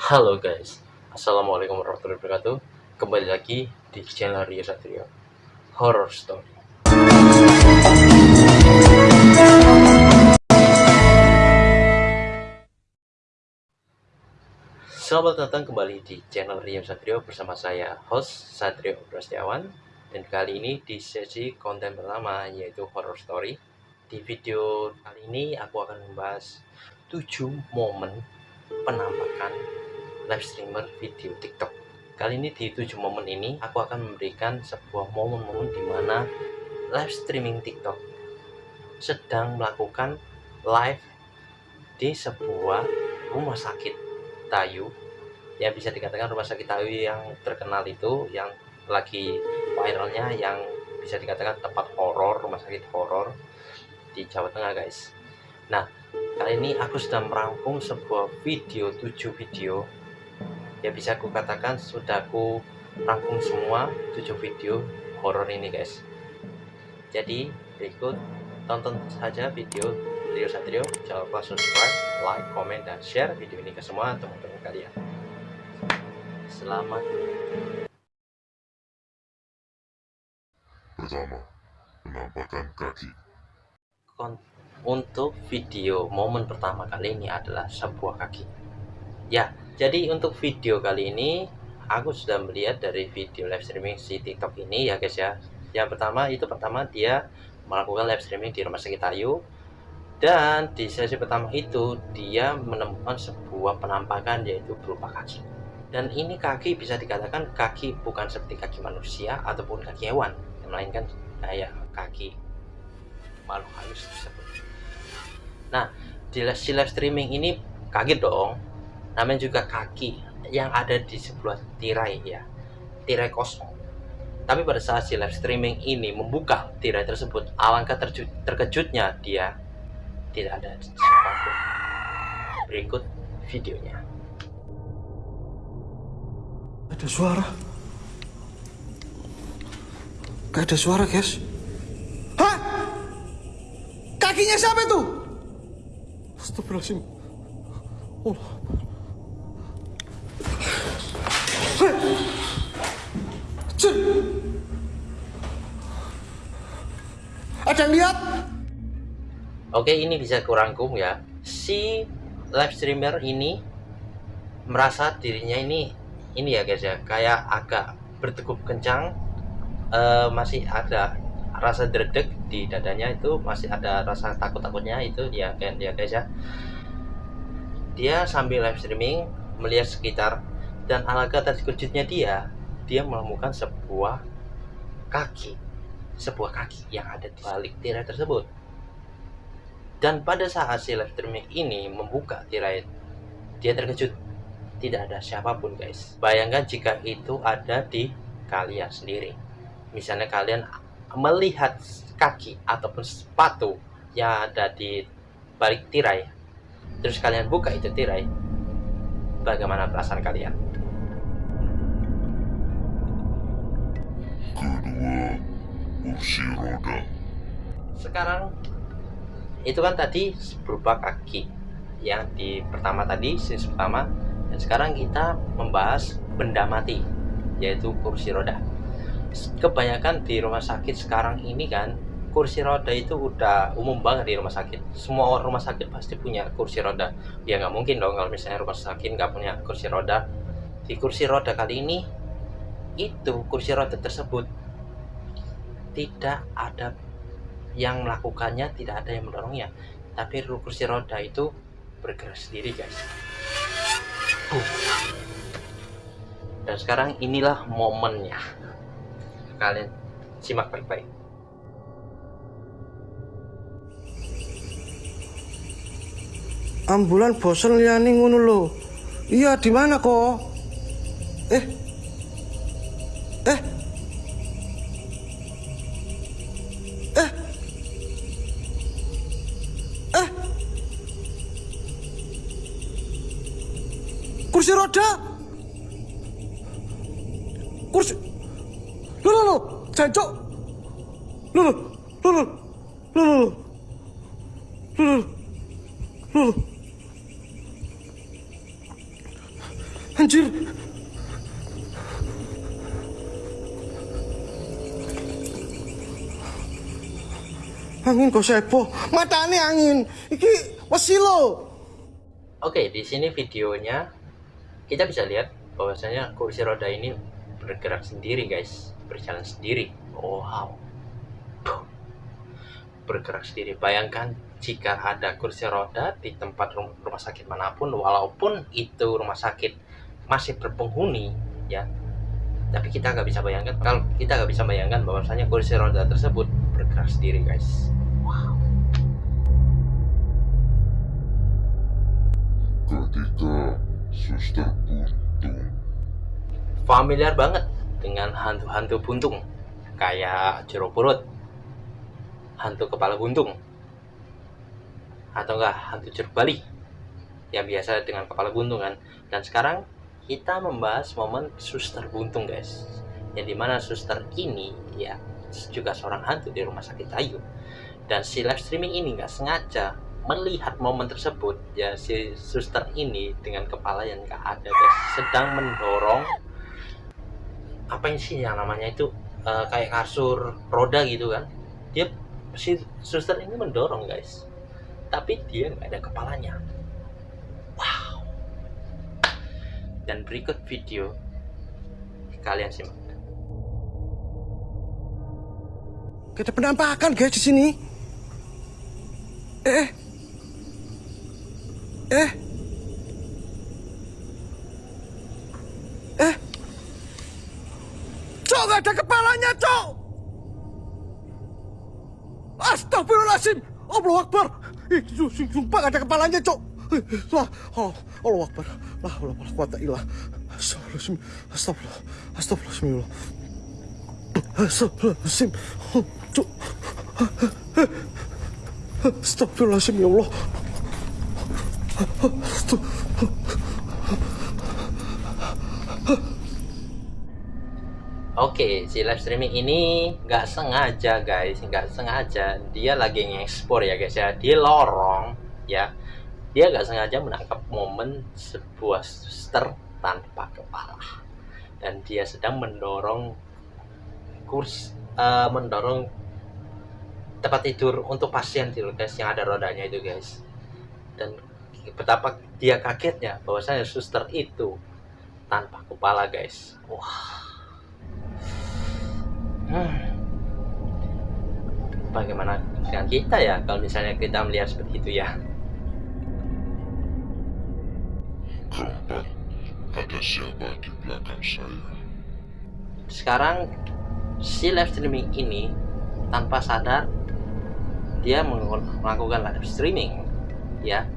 Halo guys, Assalamualaikum warahmatullahi wabarakatuh. Kembali lagi di channel Rio Satrio Horror Story. Selamat datang kembali di channel Rio Satrio bersama saya, host Satrio Prastiawan. Dan kali ini di sesi konten pertama yaitu Horror Story. Di video kali ini aku akan membahas 7 momen penampakan live streamer video TikTok. Kali ini di 7 momen ini aku akan memberikan sebuah momen-momen di mana live streaming TikTok sedang melakukan live di sebuah rumah sakit Tayu ya bisa dikatakan rumah sakit Tayu yang terkenal itu yang lagi viralnya yang bisa dikatakan tempat horor rumah sakit horor di Jawa Tengah guys nah kali ini aku sudah merangkum sebuah video 7 video ya bisa aku katakan sudah aku rangkum semua 7 video horor ini guys. Jadi berikut tonton saja video Rio Satrio. Jangan lupa subscribe like comment dan share video ini ke semua teman-teman kalian. Selamat. Pertama, penampakan kaki. untuk video momen pertama kali ini adalah sebuah kaki. Ya jadi untuk video kali ini aku sudah melihat dari video live streaming si tiktok ini ya guys ya. Yang pertama itu pertama dia melakukan live streaming di rumah sakit Ayu. Dan di sesi pertama itu dia menemukan sebuah penampakan yaitu berupa kaki. Dan ini kaki bisa dikatakan kaki bukan seperti kaki manusia ataupun kaki hewan melainkan kayak kaki makhluk halus tersebut. Nah, di live streaming ini kaget dong. Namanya juga kaki yang ada di sebelah tirai ya. Tirai kosong. Tapi pada saat si live streaming ini membuka tirai tersebut, alangkah terkejutnya dia tidak ada siapa pun. Berikut videonya. Ada suara. Gak ada suara, guys. Hah? Kakinya siapa itu? Astagfirullahaladzim. Allah. Ada yang lihat? Oke, ini bisa kurangkum ya. Si live streamer ini merasa dirinya ini ini ya guys ya, kayak agak berdegup kencang uh, masih ada rasa dredeg di dadanya itu masih ada rasa takut-takutnya itu ya kan ya guys ya dia sambil live streaming melihat sekitar dan alangkah terkejutnya dia dia menemukan sebuah kaki. Sebuah kaki yang ada di balik tirai tersebut. Dan pada saat si streaming ini membuka tirai dia terkejut. Tidak ada siapa pun guys. Bayangkan jika itu ada di kalian sendiri. Misalnya kalian melihat kaki ataupun sepatu yang ada di balik tirai. Terus kalian buka itu tirai bagaimana perasaan kalian? Kedua, kursi roda. sekarang itu kan tadi berupa kaki. Yang di pertama tadi sisi pertama. Dan sekarang kita membahas benda mati yaitu kursi roda. Kebanyakan di rumah sakit sekarang ini kan kursi roda itu udah umum banget di rumah sakit. Semua orang rumah sakit pasti punya kursi roda. Ya nggak mungkin dong kalau misalnya rumah sakit nggak punya kursi roda. Di kursi roda kali ini itu kursi roda tersebut tidak ada yang melakukannya tidak ada yang mendorongnya. Tapi kursi roda itu bergerak sendiri guys. Dan sekarang inilah momennya. Kalian simak baik-baik ambulan bosan liani ngono lho. Iya di mana kok? Eh. Eh. Eh. Eh. Kursi roda. Kursi. Lo lo lo jancok lo lo lo lo lo lo Angin kok sepo. Matane angin. Iki wesi lo. Oke, di sini videonya kita bisa lihat bahwasanya kursi roda ini bergerak sendiri, guys. Berjalan sendiri. Wow. Tuh. Bergerak sendiri. Bayangkan jika ada kursi roda di tempat rum- rumah sakit mana pun, walaupun itu rumah sakit masih berpenghuni, ya. Tapi kita nggak bisa bayangkan, kalau kita nggak bisa bayangkan bahwasanya kursi roda tersebut bergerak sendiri, guys. Suster buntung. Familiar banget dengan hantu-hantu buntung kayak jeruk purut hantu kepala buntung atau enggak hantu jeruk bali yang biasa dengan kepala buntung kan. Dan sekarang kita membahas momen suster buntung guys yang di mana suster ini ya juga seorang hantu di rumah sakit Ayu dan si live streaming ini nggak sengaja melihat momen tersebut. Ya si suster ini dengan kepala yang nggak ada guys sedang mendorong apa yang sih yang namanya itu eh, kayak kasur roda gitu kan. Dia si suster ini mendorong guys. Tapi dia nggak ada kepalanya. Wow. Dan berikut video kalian simak. Kita penampakan guys di sini. Eh. Eh. Eh. Cok, gak ada kepalanya, Cok. Astagfirullahaladzim. Allah Akbar. Eh, su- su- sumpah gak ada kepalanya, Cok. Eh, Lah, oh, Allah Akbar. Lah, Allah Akbar. Kuat ilah. Astagfirullahaladzim. Astagfirullah. Astagfirullahaladzim. Astagfirullahaladzim. Oh, Cuk. Astagfirullahaladzim ya Allah. Oke, si live streaming ini nggak sengaja guys, nggak sengaja. Dia lagi ngekspor ya guys ya, di lorong ya, dia nggak sengaja menangkap momen sebuah suster tanpa kepala. Dan dia sedang mendorong kurs, eh, mendorong tempat tidur untuk pasien tidur guys yang ada rodanya itu guys dan betapa dia kagetnya bahwasanya suster itu tanpa kepala guys wah Hmm. Bagaimana dengan kita ya kalau misalnya kita melihat seperti itu ya? keempat ada siapa di belakang saya Sekarang si live streaming ini tanpa sadar dia melakukan live streaming ya.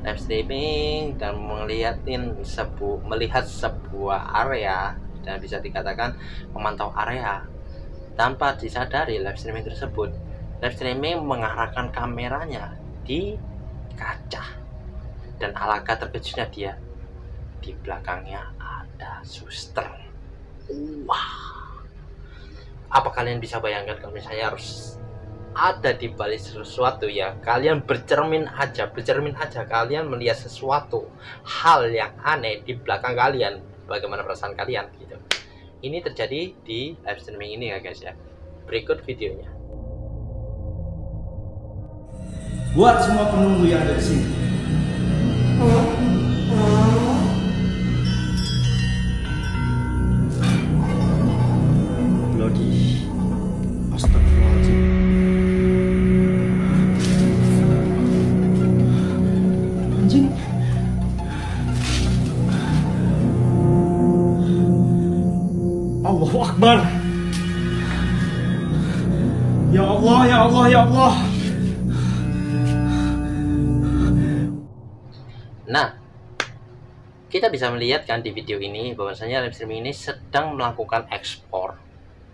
Live streaming dan melihatin sebu melihat sebuah area dan bisa dikatakan memantau area tanpa disadari live streaming tersebut. Live streaming mengarahkan kameranya di kaca dan alangkah terkejutnya dia. Di belakangnya ada suster. Wah. Apa kalian bisa bayangkan kalau misalnya harus ada di balik sesuatu ya. Kalian bercermin aja bercermin aja. Kalian melihat sesuatu hal yang aneh di belakang kalian. Bagaimana perasaan kalian gitu. Ini terjadi di live streaming ini ya guys ya. Berikut videonya. Buat semua penunggu yang ada di sini. Bloody. Ya Allah, ya Allah, ya Allah. Nah, kita bisa melihat kan di video ini bahwasanya live streaming ini sedang melakukan ekspor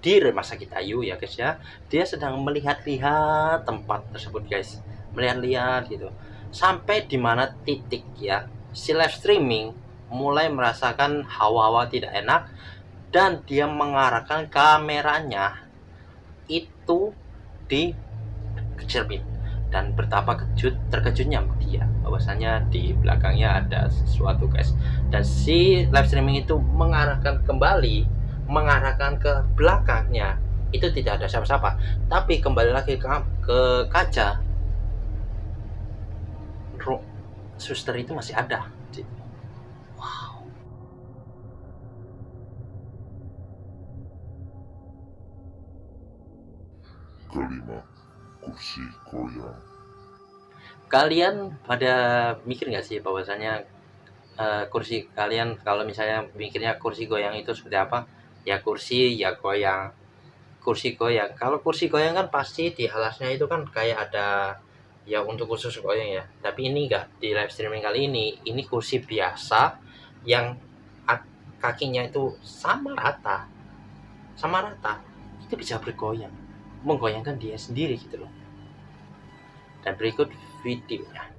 di rumah sakit Ayu ya guys ya. Dia sedang melihat-lihat tempat tersebut guys, melihat-lihat gitu. Sampai di mana titik ya si live streaming mulai merasakan hawa-hawa tidak enak dan dia mengarahkan kameranya itu di cermin dan betapa kejut terkejutnya dia. Bahwasanya di belakangnya ada sesuatu guys. Dan si live streaming itu mengarahkan kembali mengarahkan ke belakangnya. Itu tidak ada siapa-siapa. Tapi kembali lagi ke, ke kaca ro- suster itu masih ada Kursi goyang. kalian pada mikir nggak sih bahwasanya eh, kursi kalian kalau misalnya mikirnya kursi goyang itu seperti apa? Ya kursi ya goyang. Kursi goyang. Kalau kursi goyang kan pasti di alasnya itu kan kayak ada ya untuk khusus goyang ya. Tapi ini enggak di live streaming kali ini. Ini kursi biasa yang kakinya itu sama rata. Sama rata. Itu bisa bergoyang menggoyangkan dia sendiri gitu loh dan berikut videonya.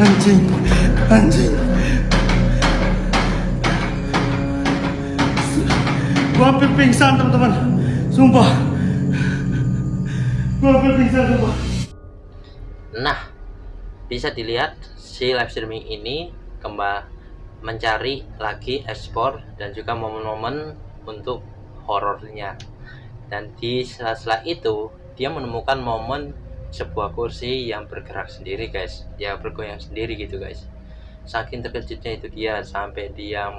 Anjing, anjing. Gua hampir pingsan teman-teman. Sumpah. Gua hampir pingsan sumpah. Nah, bisa dilihat si live streaming ini kembali mencari lagi ekspor dan juga momen-momen untuk horornya. Dan di sela-sela itu, dia menemukan momen sebuah kursi yang bergerak sendiri, guys. Dia bergoyang sendiri gitu, guys. Saking terkejutnya itu dia sampai dia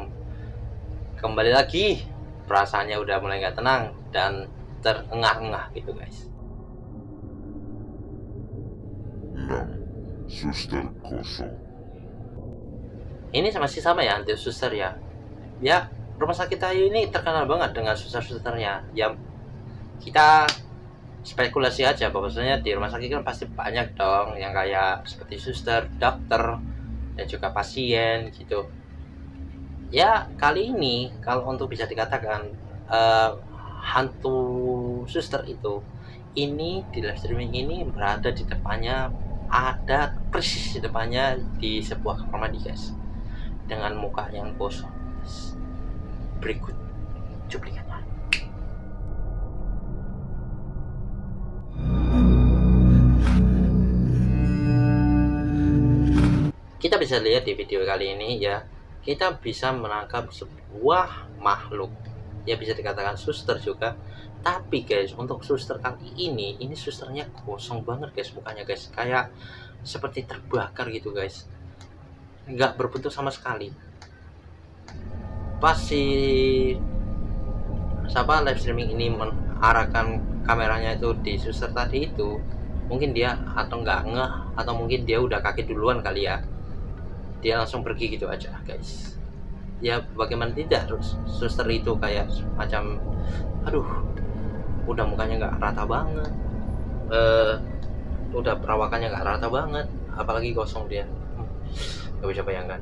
kembali lagi perasaannya udah mulai nggak tenang dan terengah-engah gitu, guys. Enam, suster kosong. ini masih sama ya anti suster ya? Ya rumah sakit Ayu ini terkenal banget dengan suster-susternya ya kita spekulasi aja bahwasanya di rumah sakit kan pasti banyak dong yang kayak seperti suster, dokter dan juga pasien gitu. Ya kali ini kalau untuk bisa dikatakan eh, hantu suster itu ini di live streaming ini berada di depannya ada persis di depannya di sebuah kamar mandi guys. Dengan muka yang kosong. Berikut cuplikannya. Kita bisa lihat di video kali ini ya kita bisa menangkap sebuah makhluk ya bisa dikatakan suster juga. Tapi guys untuk suster kali ini ini susternya kosong banget guys mukanya guys. Kayak seperti terbakar gitu guys. Nggak berbentuk sama sekali. Pas si siapa live streaming ini mengarahkan kameranya itu di suster tadi itu mungkin dia atau nggak ngeh atau mungkin dia udah kaget duluan kali ya. Dia langsung pergi gitu aja guys ya bagaimana tidak? Terus suster itu kayak macam aduh udah mukanya nggak rata banget. Eh udah perawakannya nggak rata banget apalagi kosong dia. Nggak bisa bayangkan.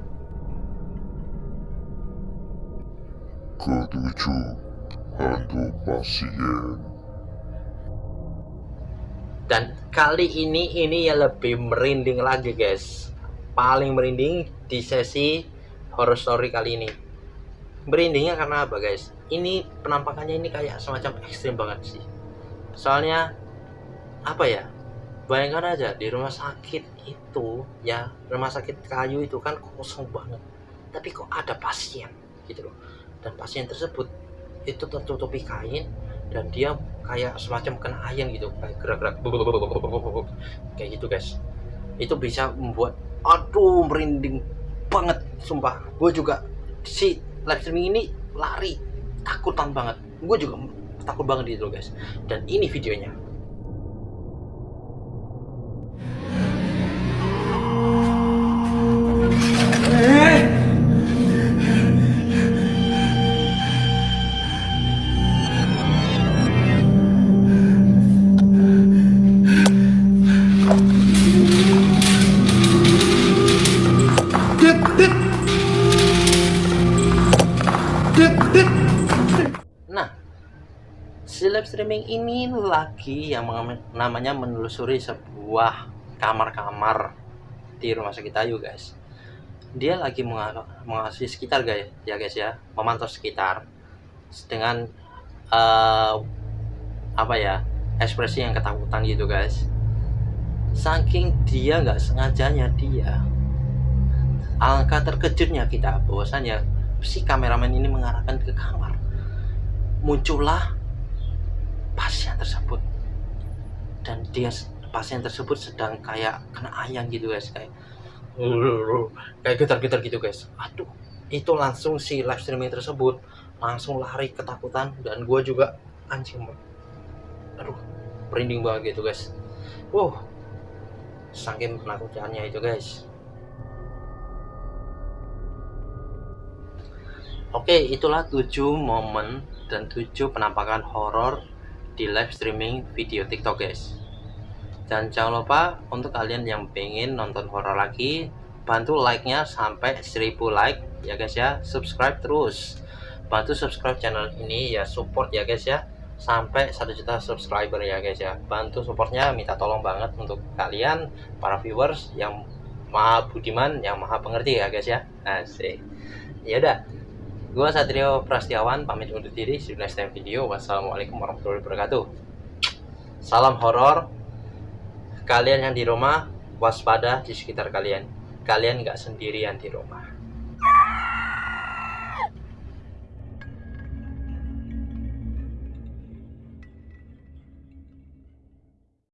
Ketujuh, hantu pasien. dan kali ini ini ya lebih merinding lagi guys. Paling merinding di sesi horror story kali ini. Merindingnya karena apa guys? Ini penampakannya ini kayak semacam ekstrim banget sih. Soalnya apa ya? Bayangkan aja di rumah sakit itu ya rumah sakit kayu itu kan kosong banget. Tapi kok ada pasien gitu loh. Dan pasien tersebut itu tertutupi kain dan dia kayak semacam kena ayam gitu kayak gerak-gerak kayak gitu guys. Itu bisa membuat aduh merinding banget sumpah. Gue juga si live streaming ini lari takutan banget. Gue juga takut banget itu guys. Dan ini videonya streaming ini lagi yang namanya menelusuri sebuah kamar-kamar di rumah sakit Ayu guys. Dia lagi menga- mengawasi sekitar guys ya guys ya. Memantau sekitar dengan eh, apa ya ekspresi yang ketakutan gitu guys. Saking dia nggak sengajanya dia angka terkejutnya kita bahwasannya si kameramen ini mengarahkan ke kamar. Muncullah pasien tersebut. Dan dia pasien tersebut sedang kayak kena ayam gitu guys. Kayak kayak getar-getar gitu guys. Aduh itu langsung si live streaming tersebut langsung lari ketakutan dan gue juga anjing aduh merinding banget gitu guys. Wow saking penakutannya itu guys. Oke, itulah 7 momen dan 7 penampakan horor di live streaming video TikTok, guys. Dan jangan lupa untuk kalian yang pengen nonton horor lagi, bantu like-nya sampai 1000 like ya guys ya. Subscribe terus. Bantu subscribe channel ini ya, support ya guys ya. Sampai 1 juta subscriber ya guys ya. Bantu supportnya minta tolong banget untuk kalian para viewers yang maha budiman, yang maha pengerti ya guys ya. Asik. Ya udah, Gua Satrio Prastiawan pamit undur diri. See you next time video. Wassalamualaikum warahmatullahi wabarakatuh. Salam horor. Kalian yang di rumah waspada di sekitar kalian. Kalian nggak sendirian di rumah.